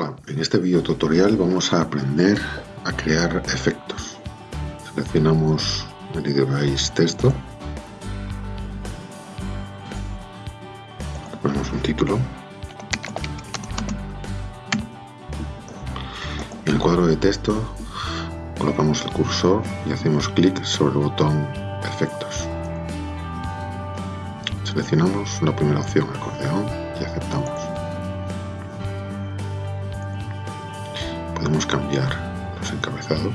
Hola, en este video tutorial vamos a aprender a crear efectos. Seleccionamos el device texto, ponemos un título. En el cuadro de texto colocamos el cursor y hacemos clic sobre el botón efectos. Seleccionamos la primera opción, acordeón, y aceptamos. Podemos cambiar los encabezados.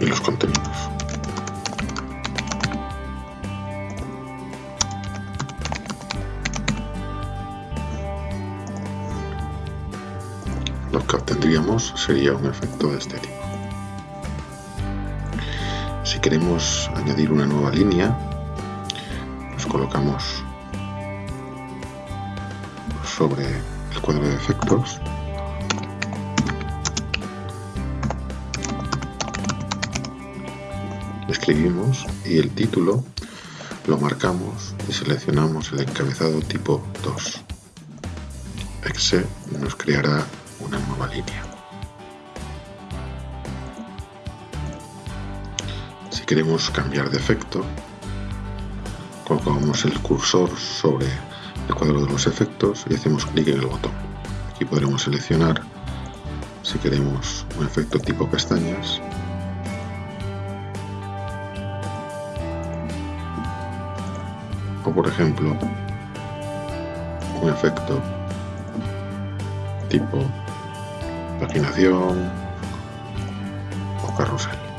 Y los contenidos. Lo que obtendríamos sería un efecto de. Si queremos añadir una nueva línea, nos colocamos sobre el cuadro de efectos escribimos y el título lo marcamos y seleccionamos el encabezado tipo 2. Exe nos creará una nueva línea. Si queremos cambiar de efecto, colocamos el cursor sobre el cuadro de los efectos y hacemos clic en el botón. Aquí podremos seleccionar si queremos un efecto tipo pestañas o por ejemplo un efecto tipo paginación o carrusel.